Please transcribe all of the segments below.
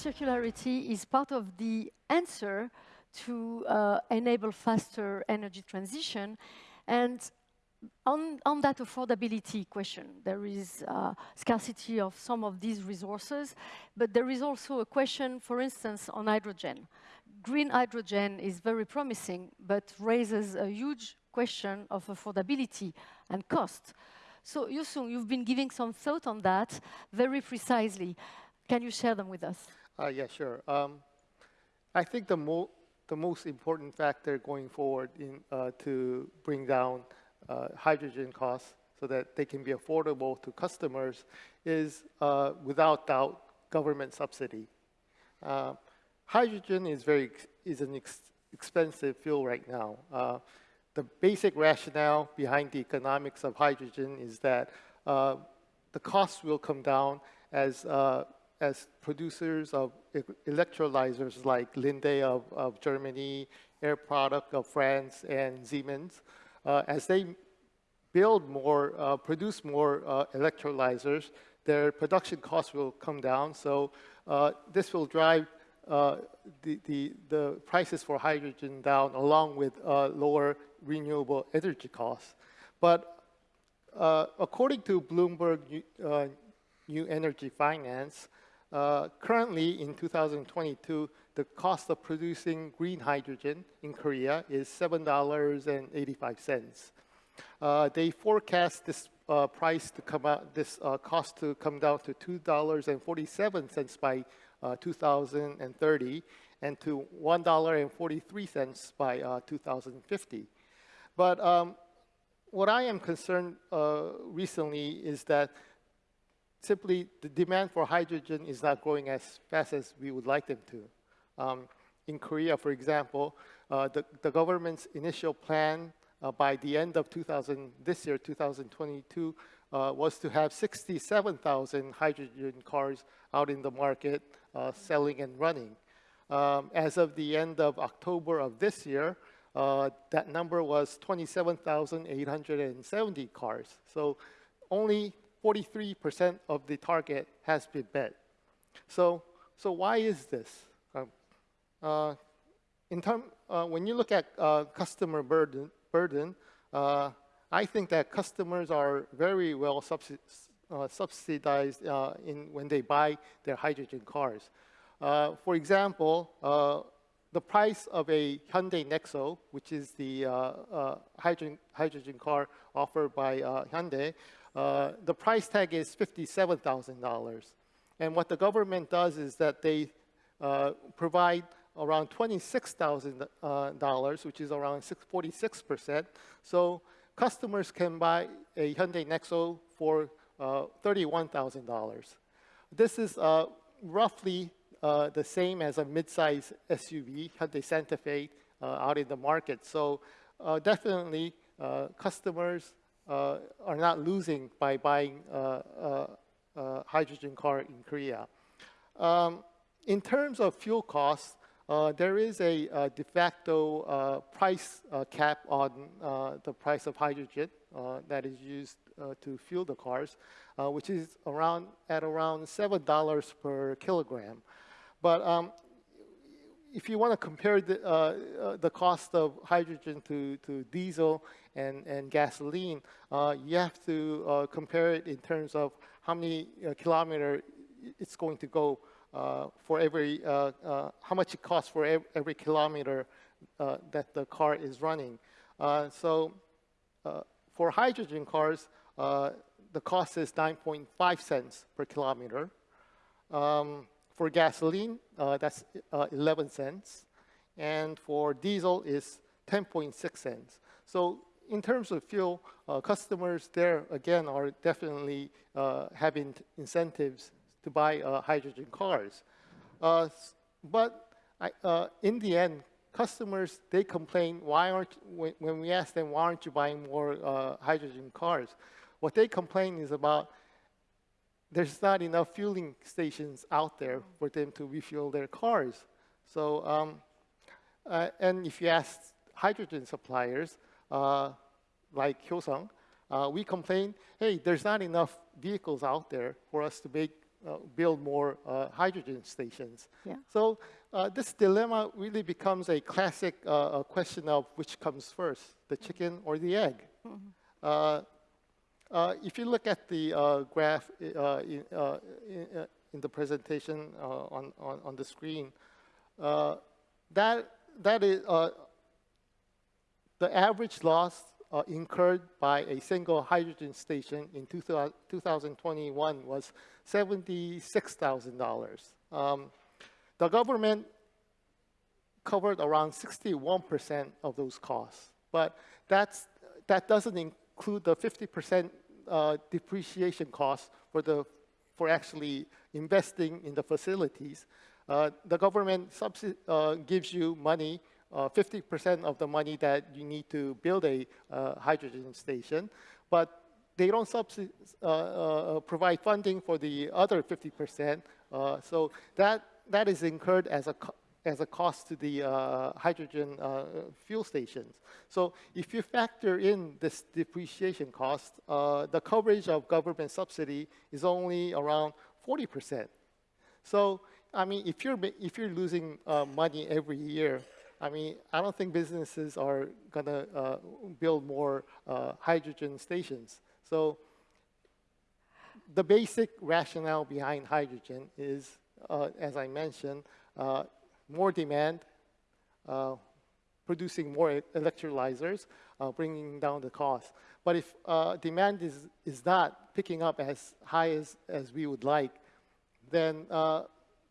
circularity is part of the answer to uh, enable faster energy transition. And on, on, that affordability question, there is uh, scarcity of some of these resources, but there is also a question, for instance, on hydrogen. Green hydrogen is very promising, but raises a huge question of affordability and cost. So Yusung, you've been giving some thought on that very precisely. Can you share them with us? Uh, yeah, sure. Um, I think the, mo the most important factor going forward in, uh, to bring down uh, hydrogen costs so that they can be affordable to customers is, uh, without doubt, government subsidy. Uh, hydrogen is, very, is an ex expensive fuel right now. Uh, the basic rationale behind the economics of hydrogen is that the cost will come down as, as producers of electrolyzers like Linde of, of Germany, Air Products of France, and Siemens, uh, as they build more, uh, produce more uh, electrolyzers, their production costs will come down. So uh, this will drive uh, the, the, the, prices for hydrogen down along with uh, lower renewable energy costs. But according to Bloomberg New Energy Finance, uh, currently in 2022, the cost of producing green hydrogen in Korea is $7.85. Uh, they forecast this price to come out, this cost to come down to $2.47 by uh, 2030 and to $1.43 by uh, 2050. But um, what I am concerned uh, recently is that simply the demand for hydrogen is not growing as fast as we would like them to. Um, in Korea, for example, uh, the, the, government's initial plan uh, by the end of 2000, this year, 2022, uh, was to have 67,000 hydrogen cars out in the market uh, selling and running. Um, as of the end of October of this year, uh, that number was 27,870 cars. So only 43% of the target has been met. So, so why is this? Um, uh, in term, uh, when you look at uh, customer burden, burden uh, I think that customers are very well subsidized uh, subsidized uh, in when they buy their hydrogen cars. For example, the price of a Hyundai Nexo, which is the hydrogen, hydrogen car offered by Hyundai, the price tag is $57,000. And what the government does is that they provide around $26,000, uh, which is around 46%. So customers can buy a Hyundai Nexo for uh, $31,000. This is uh, roughly uh, the same as a mid-size SUV, Hyundai Santa Fe, out in the market. So definitely customers are not losing by buying a hydrogen car in Korea. Um, in terms of fuel costs, uh, there is a, de facto uh, price uh, cap on the price of hydrogen that is used uh, to fuel the cars, uh, which is around at around seven dollars per kilogram. But um, if you want to compare the, uh, the cost of hydrogen to, to diesel and, and gasoline, you have to compare it in terms of how many kilometer it's going to go uh, for every, uh, uh, how much it costs for every, every kilometer that the car is running. so for hydrogen cars, uh, the cost is 9.5 cents per kilometer. Um, for gasoline, uh, that's uh, 11 cents. And for diesel is 10.6 cents. So in terms of fuel, uh, customers there, again, are definitely uh, having incentives to buy uh, hydrogen cars. but I, in the end, customers, they complain, why aren't, when, when we ask them, why aren't you buying more hydrogen cars? What they complain is about there's not enough fueling stations out there for them to refuel their cars. So, um, uh, and if you ask hydrogen suppliers, uh, like Hyosung, uh, we complain, hey, there's not enough vehicles out there for us to make uh, build more uh, hydrogen stations. Yeah. So uh, this dilemma really becomes a classic uh, question of which comes first, the chicken or the egg. Mm -hmm. if you look at the graph in, in, in, the presentation on, on, on, the screen, that, that is the average loss uh, incurred by a single hydrogen station in 2021 was $76,000. Um, the government covered around 61% of those costs, but that's, that doesn't include the 50% uh, depreciation cost for, the, for actually investing in the facilities. Uh, the government uh, gives you money 50% uh, of the money that you need to build a uh, hydrogen station, but they don't uh, provide funding for the other 50%. so that, that is incurred as a, as a cost to the uh, hydrogen uh, fuel stations. So if you factor in this depreciation cost, uh, the coverage of government subsidy is only around 40%. So, I mean, if you're, if you're losing money every year, I mean, I don't think businesses are going to uh, build more uh, hydrogen stations. So the basic rationale behind hydrogen is, uh, as I mentioned, uh, more demand, uh, producing more electrolyzers, uh, bringing down the cost. But if demand is, is not picking up as high as, as we would like, then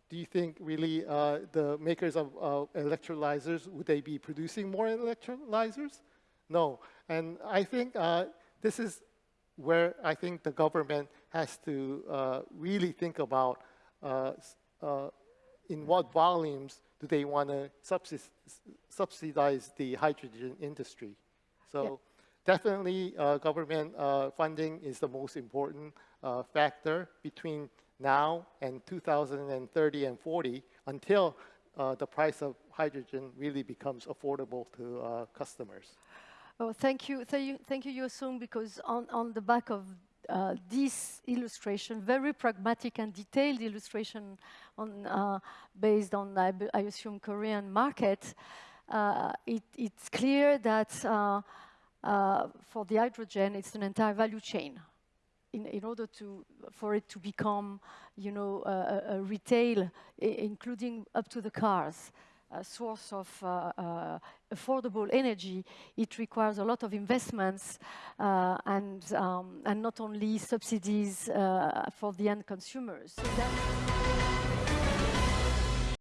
do you think really uh, the makers of uh, electrolyzers, would they be producing more electrolyzers? No. And I think uh, this is where I think the government has to uh, really think about uh, uh, in what volumes do they want to subsidize the hydrogen industry. So definitely government funding is the most important factor between now and 2030 and 40 until uh, the price of hydrogen really becomes affordable to uh, customers. Oh, thank you, thank you, thank you, Yosung, because on, on the back of uh, this illustration, very pragmatic and detailed illustration on, uh, based on, I, I, assume, Korean market, uh, it, it's clear that uh, for the hydrogen, it's an entire value chain in, in order to, for it to become, you know, a, a retail, including up to the cars, a source of uh, uh, affordable energy, it requires a lot of investments uh, and, um, and not only subsidies uh, for the end consumers. So